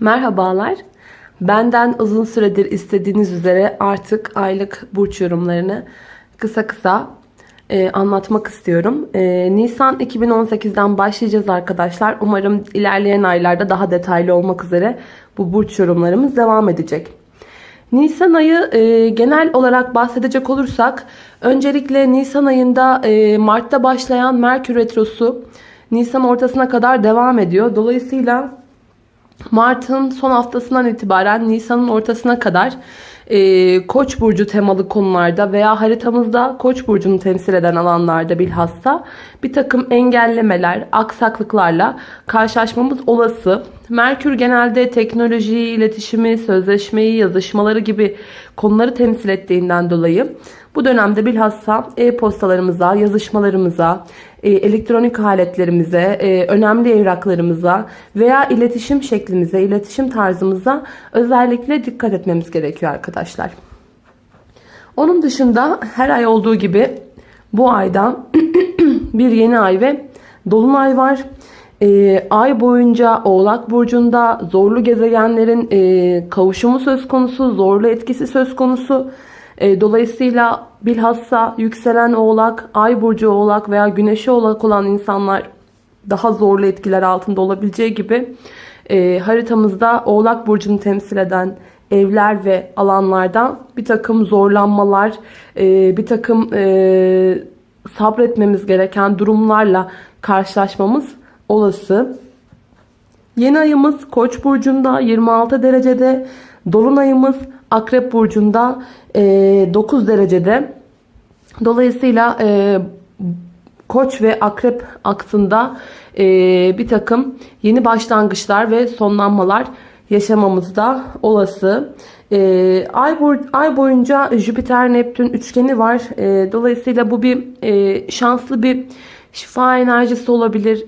Merhabalar. Benden uzun süredir istediğiniz üzere artık aylık burç yorumlarını kısa kısa e, anlatmak istiyorum. E, Nisan 2018'den başlayacağız arkadaşlar. Umarım ilerleyen aylarda daha detaylı olmak üzere bu burç yorumlarımız devam edecek. Nisan ayı e, genel olarak bahsedecek olursak öncelikle Nisan ayında e, Mart'ta başlayan Merkür Retrosu Nisan ortasına kadar devam ediyor. Dolayısıyla Mart'ın son haftasından itibaren Nisan'ın ortasına kadar e, Koç burcu temalı konularda veya haritamızda Koç burcunu temsil eden alanlarda bilhassa bir takım engellemeler, aksaklıklarla karşılaşmamız olası. Merkür genelde teknolojiyi, iletişimi, sözleşmeyi, yazışmaları gibi konuları temsil ettiğinden dolayı bu dönemde bilhassa e-postalarımıza, yazışmalarımıza, e, elektronik aletlerimize, e, önemli evraklarımıza veya iletişim şeklimize, iletişim tarzımıza özellikle dikkat etmemiz gerekiyor arkadaşlar. Onun dışında her ay olduğu gibi bu ayda bir yeni ay ve dolunay var. E, ay boyunca Oğlak Burcu'nda zorlu gezegenlerin e, kavuşumu söz konusu, zorlu etkisi söz konusu. E, dolayısıyla bilhassa yükselen oğlak, ay burcu oğlak veya güneşi oğlak olan insanlar daha zorlu etkiler altında olabileceği gibi e, haritamızda oğlak burcunu temsil eden evler ve alanlardan bir takım zorlanmalar, e, bir takım e, sabretmemiz gereken durumlarla karşılaşmamız olası. Yeni ayımız Koç burcunda 26 derecede, dolunayımız Akrep burcunda 9 e, derecede. Dolayısıyla e, Koç ve Akrep aksında e, bir takım yeni başlangıçlar ve sonlanmalar yaşamamız da olası. ay, ay boyunca Jüpiter Neptün üçgeni var. dolayısıyla bu bir şanslı bir şifa enerjisi olabilir.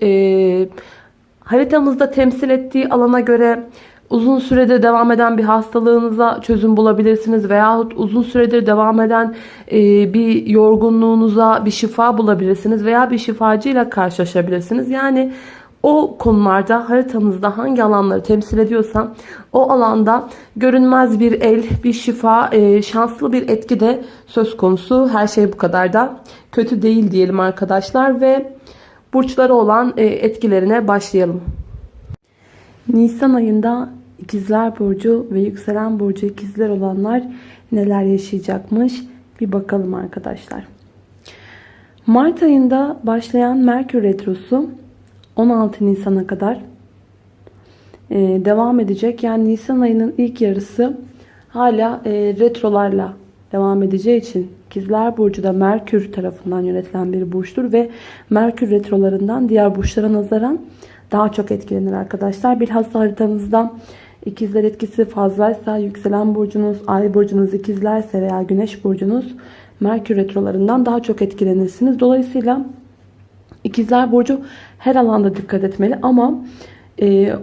haritamızda temsil ettiği alana göre uzun süredir devam eden bir hastalığınıza çözüm bulabilirsiniz veyahut uzun süredir devam eden e, bir yorgunluğunuza bir şifa bulabilirsiniz veya bir şifacıyla karşılaşabilirsiniz. Yani o konularda haritanızda hangi alanları temsil ediyorsa o alanda görünmez bir el, bir şifa, e, şanslı bir etki de söz konusu. Her şey bu kadar da kötü değil diyelim arkadaşlar ve burçları olan e, etkilerine başlayalım. Nisan ayında İkizler Burcu ve Yükselen Burcu ikizler olanlar neler yaşayacakmış bir bakalım arkadaşlar. Mart ayında başlayan Merkür Retrosu 16 Nisan'a kadar e, devam edecek. Yani Nisan ayının ilk yarısı hala e, retrolarla devam edeceği için İkizler Burcu da Merkür tarafından yönetilen bir burçtur ve Merkür retrolarından diğer burçlara nazaran daha çok etkilenir arkadaşlar. Bilhassa haritanızda İkizler etkisi fazlaysa yükselen burcunuz, ay burcunuz ikizlerse veya güneş burcunuz Merkür retrolarından daha çok etkilenirsiniz. Dolayısıyla ikizler burcu her alanda dikkat etmeli ama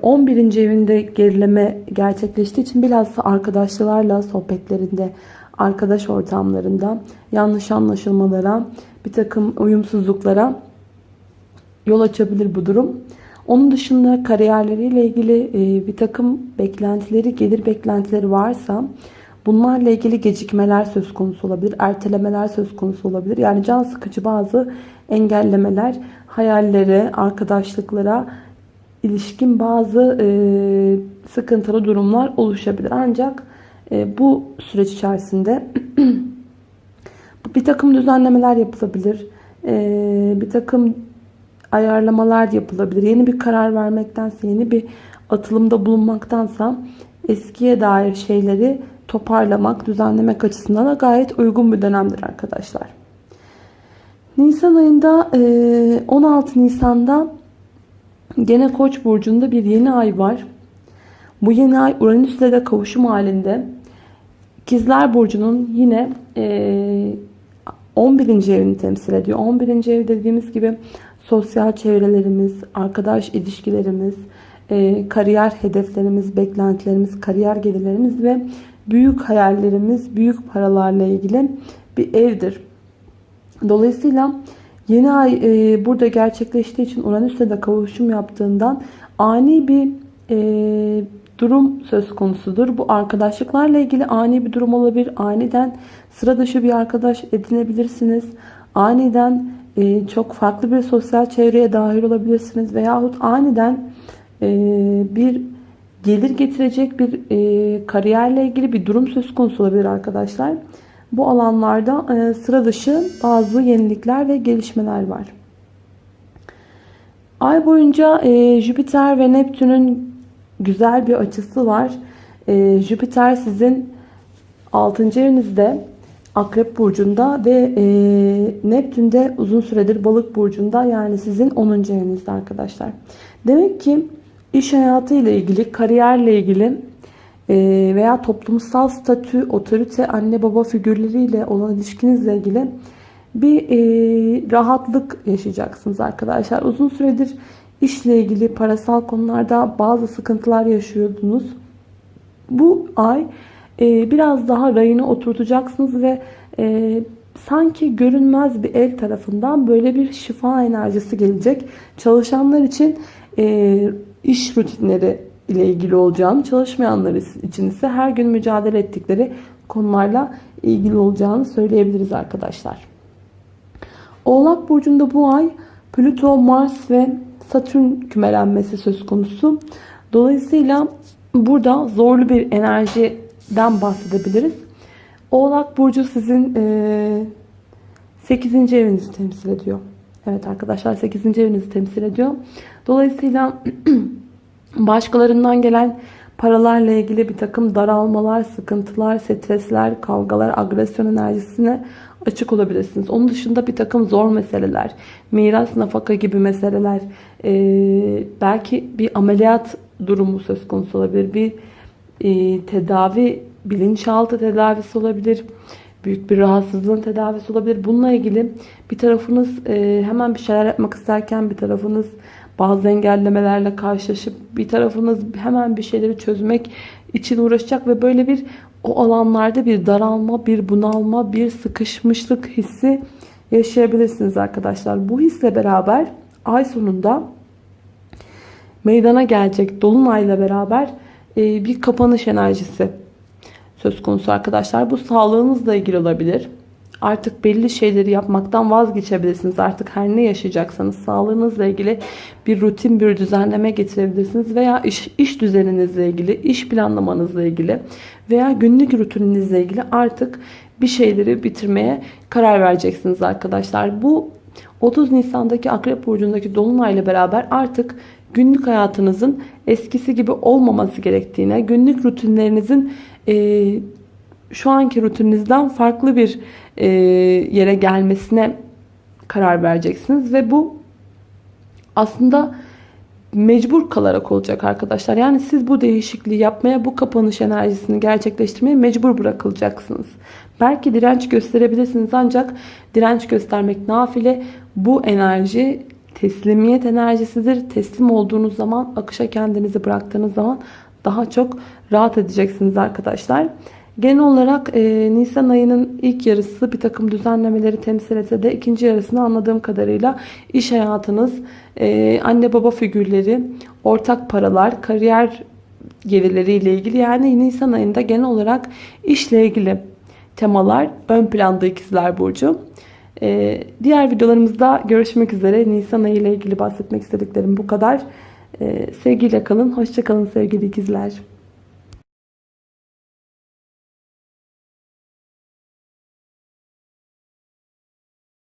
11. E, evinde gerileme gerçekleştiği için bilhassa arkadaşlarla sohbetlerinde, arkadaş ortamlarında yanlış anlaşılmalara, bir takım uyumsuzluklara yol açabilir bu durum. Onun dışında kariyerleriyle ilgili e, bir takım beklentileri, gelir beklentileri varsa bunlarla ilgili gecikmeler söz konusu olabilir. Ertelemeler söz konusu olabilir. Yani can sıkıcı bazı engellemeler, hayallere, arkadaşlıklara ilişkin bazı e, sıkıntılı durumlar oluşabilir. Ancak e, bu süreç içerisinde bir takım düzenlemeler yapılabilir. Bir takım ayarlamalar yapılabilir. Yeni bir karar vermektense, yeni bir atılımda bulunmaktansa eskiye dair şeyleri toparlamak, düzenlemek açısından da gayet uygun bir dönemdir arkadaşlar. Nisan ayında 16 Nisan'da gene Koç burcunda bir yeni ay var. Bu yeni ay Uranüs'le de kavuşum halinde. İkizler burcunun yine 11. evini temsil ediyor. 11. ev dediğimiz gibi sosyal çevrelerimiz, arkadaş ilişkilerimiz, e, kariyer hedeflerimiz, beklentilerimiz, kariyer gelirlerimiz ve büyük hayallerimiz, büyük paralarla ilgili bir evdir. Dolayısıyla yeni ay e, burada gerçekleştiği için Uranüs'le de kavuşum yaptığından ani bir e, durum söz konusudur. Bu arkadaşlıklarla ilgili ani bir durum olabilir. Aniden sıra dışı bir arkadaş edinebilirsiniz. Aniden e, çok farklı bir sosyal çevreye dahil olabilirsiniz. Veyahut aniden e, bir gelir getirecek bir e, kariyerle ilgili bir durum söz konusu olabilir arkadaşlar. Bu alanlarda e, sıra dışı bazı yenilikler ve gelişmeler var. Ay boyunca e, Jüpiter ve Neptün'ün güzel bir açısı var. E, Jüpiter sizin 6. evinizde Akrep Burcu'nda ve e, Neptün de uzun süredir Balık Burcu'nda yani sizin 10. evinizde arkadaşlar. Demek ki iş hayatı ile ilgili, kariyerle ilgili e, veya toplumsal statü, otorite, anne baba figürleriyle olan ilişkinizle ilgili bir e, rahatlık yaşayacaksınız arkadaşlar. Uzun süredir işle ilgili parasal konularda bazı sıkıntılar yaşıyordunuz. Bu ay e, biraz daha rayını oturtacaksınız ve sanki görünmez bir el tarafından böyle bir şifa enerjisi gelecek. Çalışanlar için e, iş rutinleri ile ilgili olacağını, çalışmayanlar için ise her gün mücadele ettikleri konularla ilgili olacağını söyleyebiliriz arkadaşlar. Oğlak Burcu'nda bu ay Plüto, Mars ve Satürn kümelenmesi söz konusu. Dolayısıyla burada zorlu bir enerjiden bahsedebiliriz. Oğlak Burcu sizin e, 8. evinizi temsil ediyor. Evet arkadaşlar 8. evinizi temsil ediyor. Dolayısıyla başkalarından gelen paralarla ilgili bir takım daralmalar, sıkıntılar, stresler, kavgalar, agresyon enerjisine açık olabilirsiniz. Onun dışında bir takım zor meseleler, miras, nafaka gibi meseleler, e, belki bir ameliyat durumu söz konusu olabilir. Bir e, tedavi, bilinçaltı tedavisi olabilir. Büyük bir rahatsızlığın tedavisi olabilir. Bununla ilgili bir tarafınız e, hemen bir şeyler yapmak isterken bir tarafınız bazı engellemelerle karşılaşıp bir tarafınız hemen bir şeyleri çözmek için uğraşacak ve böyle bir o alanlarda bir daralma, bir bunalma, bir sıkışmışlık hissi yaşayabilirsiniz arkadaşlar. Bu hisle beraber ay sonunda meydana gelecek dolunayla beraber e, bir kapanış enerjisi söz konusu arkadaşlar. Bu sağlığınızla ilgili olabilir. Artık belli şeyleri yapmaktan vazgeçebilirsiniz. Artık her ne yaşayacaksanız sağlığınızla ilgili bir rutin, bir düzenleme getirebilirsiniz. Veya iş, iş düzeninizle ilgili, iş planlamanızla ilgili veya günlük rutininizle ilgili artık bir şeyleri bitirmeye karar vereceksiniz arkadaşlar. Bu 30 Nisan'daki Akrep Burcu'ndaki Dolunay'la beraber artık günlük hayatınızın eskisi gibi olmaması gerektiğine, günlük rutinlerinizin e, şu anki rutininizden farklı bir e, yere gelmesine karar vereceksiniz. Ve bu aslında mecbur kalarak olacak arkadaşlar. Yani siz bu değişikliği yapmaya, bu kapanış enerjisini gerçekleştirmeye mecbur bırakılacaksınız. Belki direnç gösterebilirsiniz ancak direnç göstermek nafile. Bu enerji teslimiyet enerjisidir. Teslim olduğunuz zaman, akışa kendinizi bıraktığınız zaman daha çok rahat edeceksiniz arkadaşlar. Genel olarak e, Nisan ayının ilk yarısı bir takım düzenlemeleri temsil etse de ikinci yarısını anladığım kadarıyla iş hayatınız, e, anne baba figürleri, ortak paralar, kariyer gelirleriyle ilgili yani Nisan ayında genel olarak işle ilgili temalar ön planda ikizler burcu. Ee, diğer videolarımızda görüşmek üzere. Nisan ayı ile ilgili bahsetmek istediklerim bu kadar. Ee, sevgiyle kalın. Hoşçakalın sevgili ikizler.